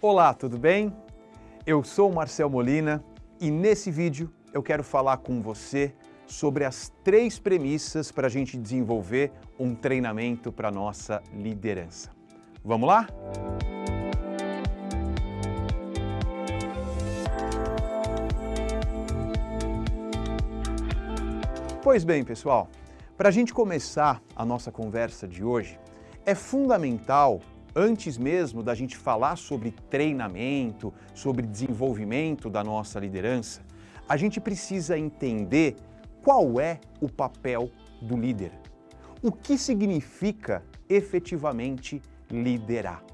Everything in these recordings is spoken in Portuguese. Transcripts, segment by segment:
Olá, tudo bem? Eu sou Marcel Molina e nesse vídeo eu quero falar com você sobre as três premissas para a gente desenvolver um treinamento para nossa liderança. Vamos lá? Pois bem, pessoal, para a gente começar a nossa conversa de hoje, é fundamental, antes mesmo da gente falar sobre treinamento, sobre desenvolvimento da nossa liderança, a gente precisa entender qual é o papel do líder. O que significa efetivamente liderar?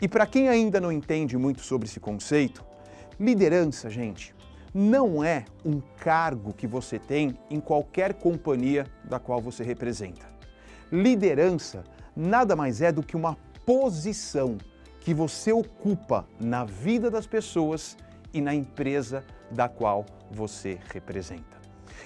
E para quem ainda não entende muito sobre esse conceito, liderança, gente, não é um cargo que você tem em qualquer companhia da qual você representa. Liderança nada mais é do que uma posição que você ocupa na vida das pessoas e na empresa da qual você representa.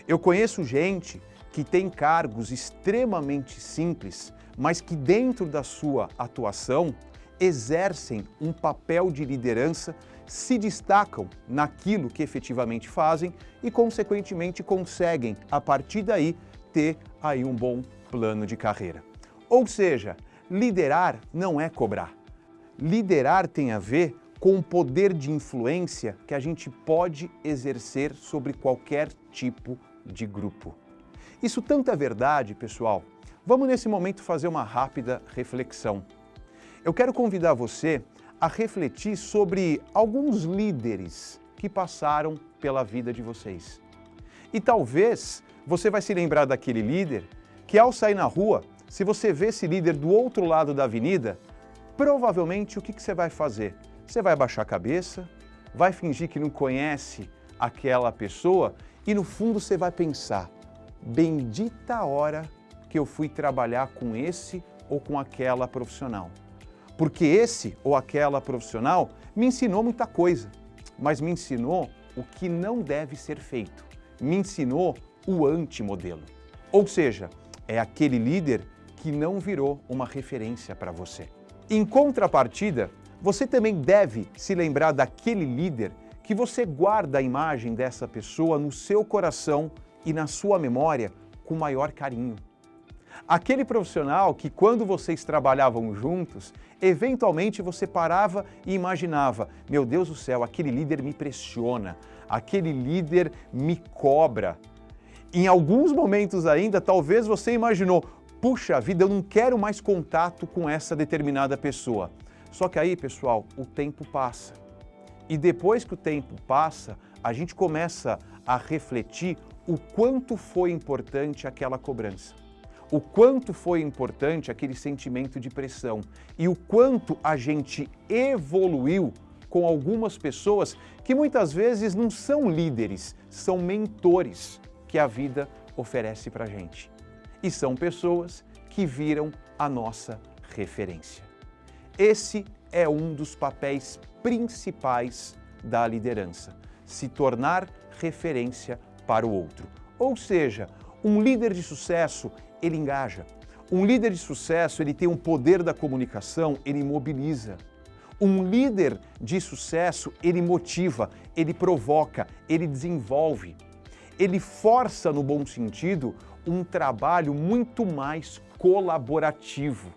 Eu conheço gente que tem cargos extremamente simples, mas que dentro da sua atuação exercem um papel de liderança, se destacam naquilo que efetivamente fazem e, consequentemente, conseguem, a partir daí, ter aí um bom plano de carreira. Ou seja, liderar não é cobrar. Liderar tem a ver com o poder de influência que a gente pode exercer sobre qualquer tipo de grupo. Isso tanto é verdade, pessoal. Vamos nesse momento fazer uma rápida reflexão. Eu quero convidar você a refletir sobre alguns líderes que passaram pela vida de vocês. E talvez você vai se lembrar daquele líder que ao sair na rua, se você vê esse líder do outro lado da avenida, provavelmente o que, que você vai fazer? Você vai baixar a cabeça, vai fingir que não conhece aquela pessoa e no fundo você vai pensar, bendita hora que eu fui trabalhar com esse ou com aquela profissional porque esse ou aquela profissional me ensinou muita coisa, mas me ensinou o que não deve ser feito, me ensinou o antimodelo. Ou seja, é aquele líder que não virou uma referência para você. Em contrapartida, você também deve se lembrar daquele líder que você guarda a imagem dessa pessoa no seu coração e na sua memória com maior carinho. Aquele profissional que quando vocês trabalhavam juntos, eventualmente você parava e imaginava, meu Deus do céu, aquele líder me pressiona, aquele líder me cobra. Em alguns momentos ainda, talvez você imaginou, puxa vida, eu não quero mais contato com essa determinada pessoa. Só que aí, pessoal, o tempo passa. E depois que o tempo passa, a gente começa a refletir o quanto foi importante aquela cobrança o quanto foi importante aquele sentimento de pressão e o quanto a gente evoluiu com algumas pessoas que muitas vezes não são líderes, são mentores que a vida oferece para gente. E são pessoas que viram a nossa referência. Esse é um dos papéis principais da liderança, se tornar referência para o outro. Ou seja, um líder de sucesso, ele engaja. Um líder de sucesso, ele tem um poder da comunicação, ele mobiliza. Um líder de sucesso, ele motiva, ele provoca, ele desenvolve. Ele força, no bom sentido, um trabalho muito mais colaborativo.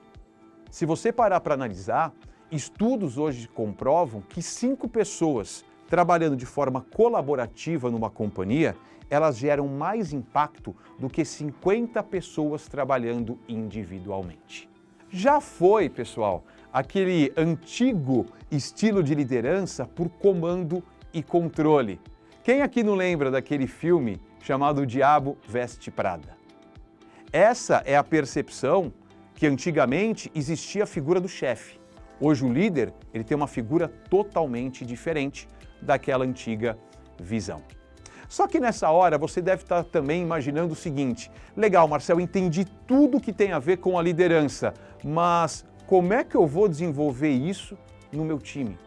Se você parar para analisar, estudos hoje comprovam que cinco pessoas trabalhando de forma colaborativa numa companhia, elas geram mais impacto do que 50 pessoas trabalhando individualmente. Já foi, pessoal, aquele antigo estilo de liderança por comando e controle. Quem aqui não lembra daquele filme chamado O Diabo Veste Prada? Essa é a percepção que antigamente existia a figura do chefe. Hoje o líder ele tem uma figura totalmente diferente daquela antiga visão. Só que nessa hora você deve estar também imaginando o seguinte, legal Marcel, entendi tudo que tem a ver com a liderança, mas como é que eu vou desenvolver isso no meu time?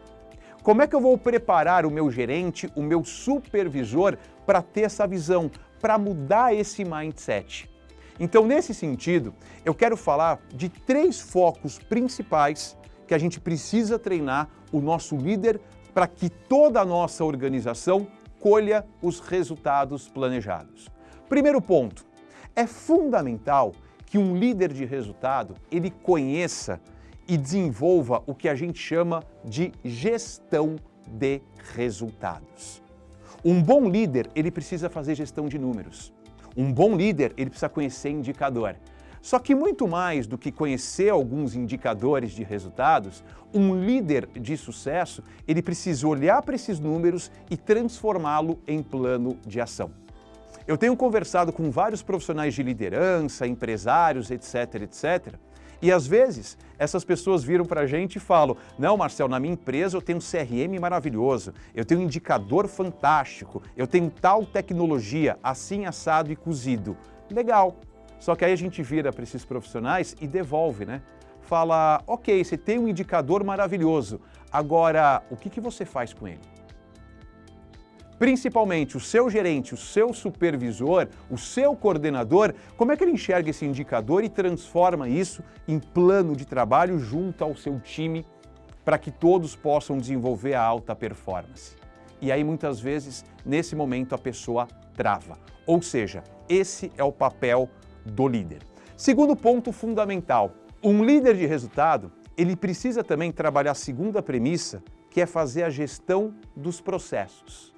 Como é que eu vou preparar o meu gerente, o meu supervisor para ter essa visão, para mudar esse mindset? Então, nesse sentido, eu quero falar de três focos principais que a gente precisa treinar o nosso líder para que toda a nossa organização colha os resultados planejados. Primeiro ponto, é fundamental que um líder de resultado ele conheça e desenvolva o que a gente chama de gestão de resultados. Um bom líder, ele precisa fazer gestão de números. Um bom líder, ele precisa conhecer indicador. Só que muito mais do que conhecer alguns indicadores de resultados, um líder de sucesso, ele precisa olhar para esses números e transformá-lo em plano de ação. Eu tenho conversado com vários profissionais de liderança, empresários, etc, etc, e às vezes essas pessoas viram para a gente e falam, não Marcel, na minha empresa eu tenho um CRM maravilhoso, eu tenho um indicador fantástico, eu tenho tal tecnologia, assim assado e cozido. Legal, só que aí a gente vira para esses profissionais e devolve, né? Fala, ok, você tem um indicador maravilhoso, agora o que, que você faz com ele? Principalmente o seu gerente, o seu supervisor, o seu coordenador, como é que ele enxerga esse indicador e transforma isso em plano de trabalho junto ao seu time para que todos possam desenvolver a alta performance? E aí muitas vezes, nesse momento, a pessoa trava. Ou seja, esse é o papel do líder. Segundo ponto fundamental, um líder de resultado, ele precisa também trabalhar a segunda premissa, que é fazer a gestão dos processos.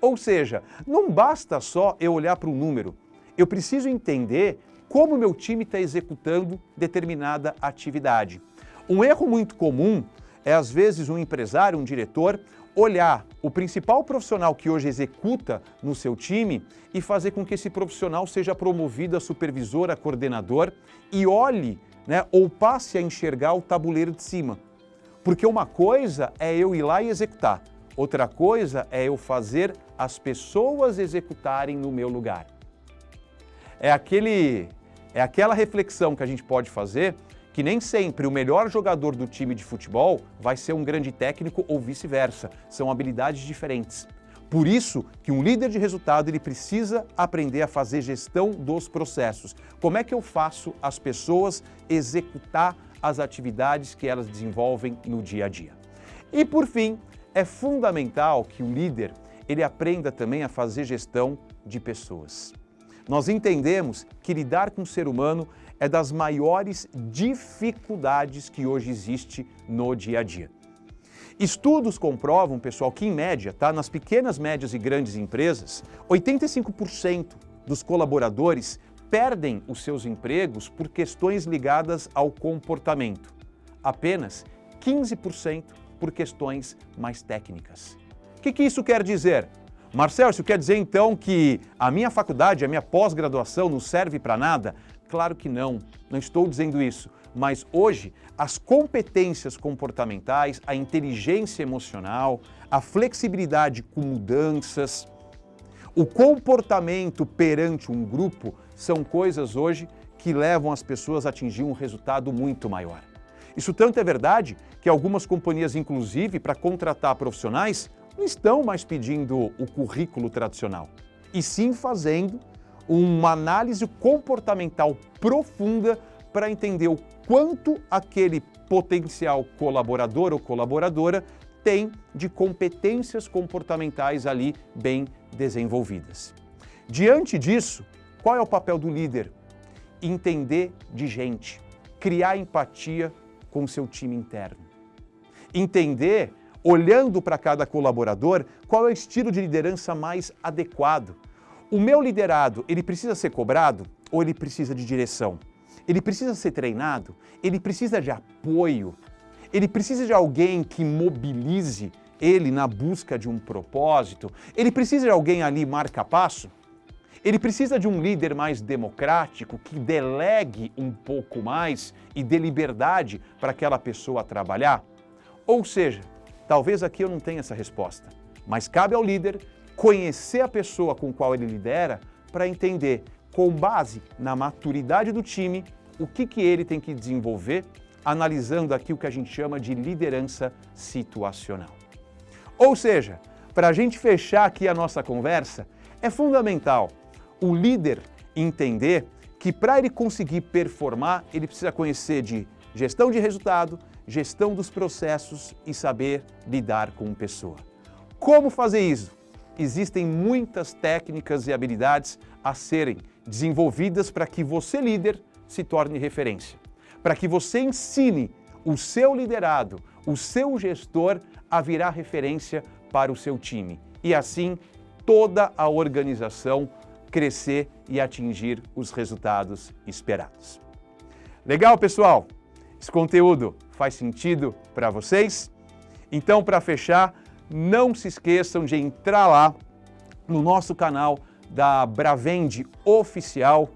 Ou seja, não basta só eu olhar para o número, eu preciso entender como meu time está executando determinada atividade. Um erro muito comum é, às vezes, um empresário, um diretor, olhar o principal profissional que hoje executa no seu time e fazer com que esse profissional seja promovido a supervisor, a coordenador e olhe né, ou passe a enxergar o tabuleiro de cima. Porque uma coisa é eu ir lá e executar, outra coisa é eu fazer as pessoas executarem no meu lugar. É, aquele, é aquela reflexão que a gente pode fazer que nem sempre o melhor jogador do time de futebol vai ser um grande técnico ou vice-versa. São habilidades diferentes. Por isso que um líder de resultado ele precisa aprender a fazer gestão dos processos. Como é que eu faço as pessoas executar as atividades que elas desenvolvem no dia a dia? E por fim, é fundamental que o líder ele aprenda também a fazer gestão de pessoas. Nós entendemos que lidar com o ser humano é das maiores dificuldades que hoje existe no dia a dia. Estudos comprovam, pessoal, que em média, tá, nas pequenas, médias e grandes empresas, 85% dos colaboradores perdem os seus empregos por questões ligadas ao comportamento. Apenas 15% por questões mais técnicas. Que, que isso quer dizer? Marcel, isso quer dizer então que a minha faculdade, a minha pós-graduação não serve para nada? Claro que não, não estou dizendo isso. Mas hoje, as competências comportamentais, a inteligência emocional, a flexibilidade com mudanças, o comportamento perante um grupo são coisas hoje que levam as pessoas a atingir um resultado muito maior. Isso tanto é verdade que algumas companhias, inclusive, para contratar profissionais, não estão mais pedindo o currículo tradicional, e sim fazendo uma análise comportamental profunda para entender o quanto aquele potencial colaborador ou colaboradora tem de competências comportamentais ali bem desenvolvidas. Diante disso, qual é o papel do líder? Entender de gente, criar empatia com o seu time interno. Entender, olhando para cada colaborador, qual é o estilo de liderança mais adequado o meu liderado, ele precisa ser cobrado ou ele precisa de direção? Ele precisa ser treinado? Ele precisa de apoio? Ele precisa de alguém que mobilize ele na busca de um propósito? Ele precisa de alguém ali marca passo? Ele precisa de um líder mais democrático, que delegue um pouco mais e dê liberdade para aquela pessoa trabalhar? Ou seja, talvez aqui eu não tenha essa resposta, mas cabe ao líder conhecer a pessoa com qual ele lidera para entender, com base na maturidade do time, o que, que ele tem que desenvolver, analisando aqui o que a gente chama de liderança situacional. Ou seja, para a gente fechar aqui a nossa conversa, é fundamental o líder entender que para ele conseguir performar, ele precisa conhecer de gestão de resultado, gestão dos processos e saber lidar com pessoa. Como fazer isso? Existem muitas técnicas e habilidades a serem desenvolvidas para que você, líder, se torne referência. Para que você ensine o seu liderado, o seu gestor a virar referência para o seu time. E assim, toda a organização crescer e atingir os resultados esperados. Legal, pessoal? Esse conteúdo faz sentido para vocês? Então, para fechar, não se esqueçam de entrar lá no nosso canal da Bravende Oficial,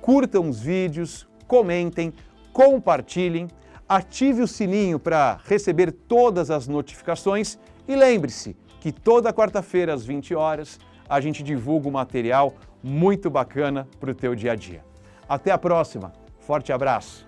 curtam os vídeos, comentem, compartilhem, ative o sininho para receber todas as notificações e lembre-se que toda quarta-feira às 20 horas a gente divulga um material muito bacana para o teu dia a dia. Até a próxima, forte abraço!